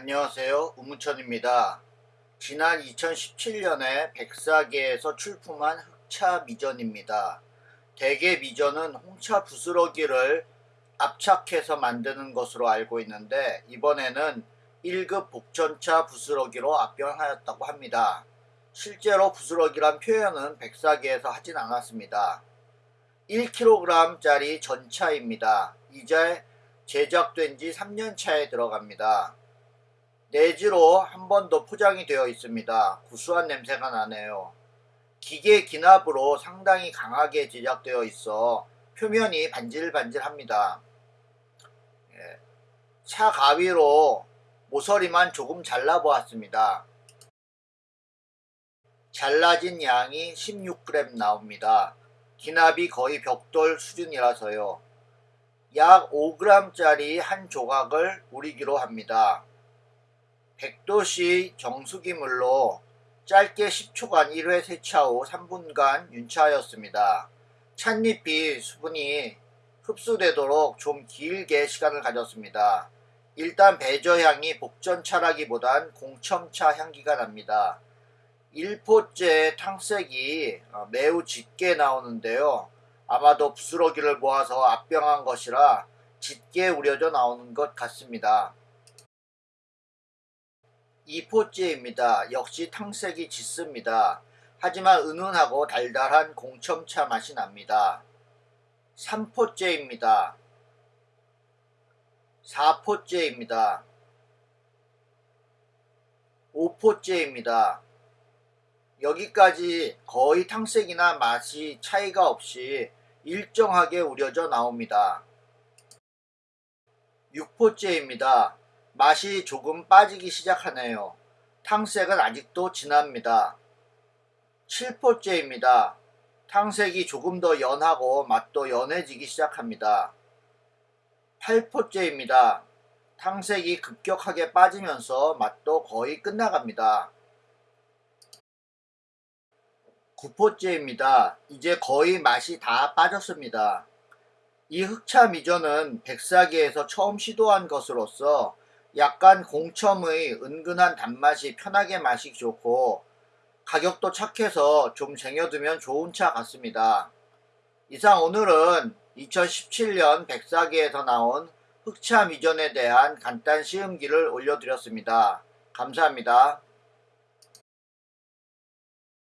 안녕하세요. 우무천입니다. 지난 2017년에 백사계에서 출품한 흑차 미전입니다. 대개 미전은 홍차 부스러기를 압착해서 만드는 것으로 알고 있는데 이번에는 1급 복전차 부스러기로 압병하였다고 합니다. 실제로 부스러기란 표현은 백사계에서 하진 않았습니다. 1kg짜리 전차입니다. 이제 제작된 지 3년 차에 들어갑니다. 내지로 한 번 더 포장이 되어 있습니다. 구수한 냄새가 나네요. 기계 기납으로 상당히 강하게 제작되어 있어 표면이 반질반질합니다. 예. 차 가위로 모서리만 조금 잘라보았습니다. 잘라진 양이 16g 나옵니다. 기납이 거의 벽돌 수준이라서요. 약 5g짜리 한 조각을 우리기로 합니다. 100도씨 정수기물로 짧게 10초간 1회 세차 후 3분간 윤차하였습니다. 찻잎이 수분이 흡수되도록 좀 길게 시간을 가졌습니다. 일단 배저향이 복전차라기보단 공첨차 향기가 납니다. 1포째 탕색이 어, 매우 짙게 나오는데요. 아마도 부스러기를 모아서 압병한 것이라 짙게 우려져 나오는 것 같습니다. 2포째입니다. 역시 탕색이 짙습니다. 하지만 은은하고 달달한 공첨차 맛이 납니다. 3포째입니다. 4포째입니다. 5포째입니다. 여기까지 거의 탕색이나 맛이 차이가 없이 일정하게 우려져 나옵니다. 6포째입니다. 맛이 조금 빠지기 시작하네요. 탕색은 아직도 진합니다. 7포째입니다. 탕색이 조금 더 연하고 맛도 연해지기 시작합니다. 8포째입니다. 탕색이 급격하게 빠지면서 맛도 거의 끝나갑니다. 9포째입니다. 이제 거의 맛이 다 빠졌습니다. 이 흑차 미전은 백사기에서 처음 시도한 것으로서 약간 공첨의 은근한 단맛이 편하게 마시기 좋고 가격도 착해서 좀 쟁여두면 좋은 차 같습니다. 이상 오늘은 2017년 백사기에서 나온 흑차 미전에 대한 간단 시음기를 올려드렸습니다. 감사합니다.